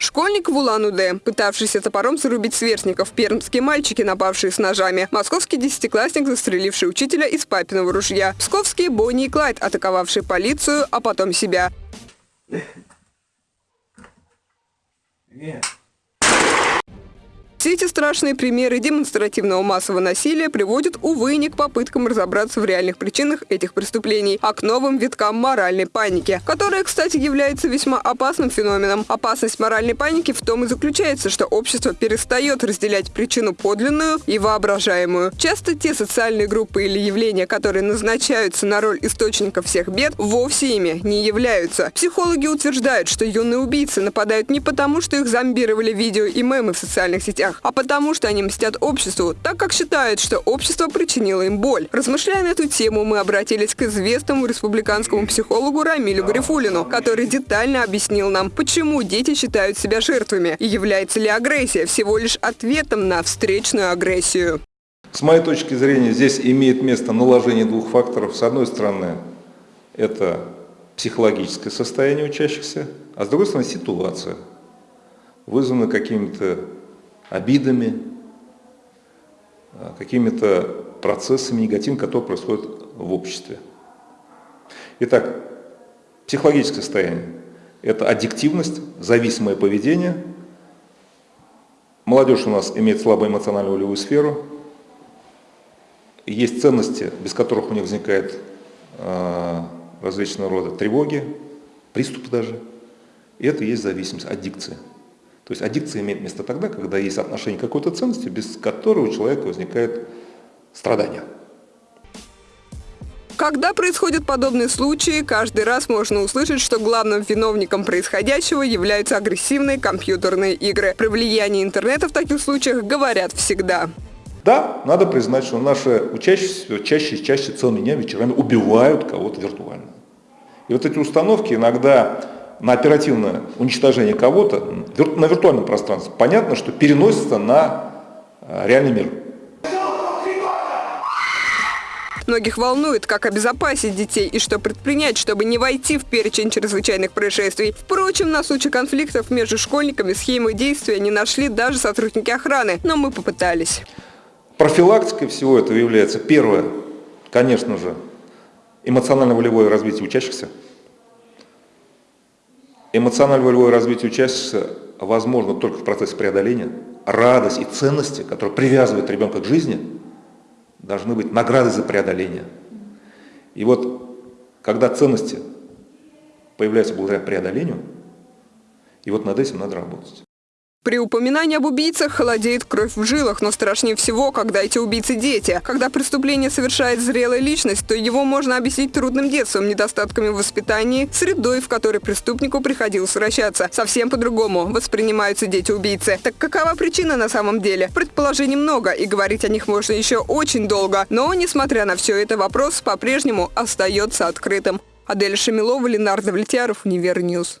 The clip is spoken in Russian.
Школьник в Улан-Удэ, пытавшийся топором зарубить сверстников, пермские мальчики, напавшие с ножами, московский десятиклассник, застреливший учителя из папиного ружья, псковские Бонни и Клайд, атаковавшие полицию, а потом себя. Yeah. Все эти страшные примеры демонстративного массового насилия приводят, увы, не к попыткам разобраться в реальных причинах этих преступлений, а к новым виткам моральной паники, которая, кстати, является весьма опасным феноменом. Опасность моральной паники в том и заключается, что общество перестает разделять причину подлинную и воображаемую. Часто те социальные группы или явления, которые назначаются на роль источника всех бед, вовсе ими не являются. Психологи утверждают, что юные убийцы нападают не потому, что их зомбировали видео и мемы в социальных сетях, смертях, а потому что они мстят обществу, так как считают, что общество причинило им боль. Размышляя на эту тему, мы обратились к известному республиканскому психологу Рамилю Гарифулину, который детально объяснил нам, почему дети считают себя жертвами и является ли агрессия всего лишь ответом на встречную агрессию. С моей точки зрения, здесь имеет место наложение двух факторов. С одной стороны, это психологическое состояние учащихся, а с другой стороны, ситуация, вызванная какими-то обидами, а, какими-то процессами негативными, которые происходят в обществе. Итак, психологическое состояние – это аддиктивность, зависимое поведение. Молодежь у нас имеет слабую эмоциональную волевую сферу. Есть ценности, без которых у них возникает э, различного рода тревоги, приступы даже. И это и есть зависимость, аддикция. То есть аддикция имеет место тогда, когда есть отношение к какой-то ценности, без которой у человека возникает страдание. Когда происходят подобные случаи, каждый раз можно услышать, что главным виновником происходящего являются агрессивные компьютерные игры. Про влияние интернета в таких случаях говорят всегда. Да, надо признать, что наши учащиеся чаще и чаще целыми днями вечерами убивают кого-то виртуально. И вот эти установки иногда на оперативное уничтожение кого-то на виртуальном пространстве, понятно, что переносится на э, реальный мир. Многих волнует, как обезопасить детей и что предпринять, чтобы не войти в перечень чрезвычайных происшествий. Впрочем, на случай конфликтов между школьниками схемы действия не нашли даже сотрудники охраны, но мы попытались. Профилактикой всего этого является первое, конечно же, эмоционально-волевое развитие учащихся. Эмоционально-волевое развитие учащихся возможно только в процессе преодоления. Радость и ценности, которые привязывают ребенка к жизни, должны быть наградой за преодоление. И вот, когда ценности появляются благодаря преодолению, и вот над этим надо работать. При упоминании об убийцах холодеет кровь в жилах, но страшнее всего, когда эти убийцы дети. Когда преступление совершает зрелая личность, то его можно объяснить трудным детством, недостатками в воспитании, средой, в которой преступнику приходилось вращаться. Совсем по-другому воспринимаются дети-убийцы. Так какова причина на самом деле? Предположений много, и говорить о них можно еще очень долго. Но, несмотря на все это, вопрос по-прежнему остается открытым. Адель Шамилова, Ленардо Влетьяров, Универньюз.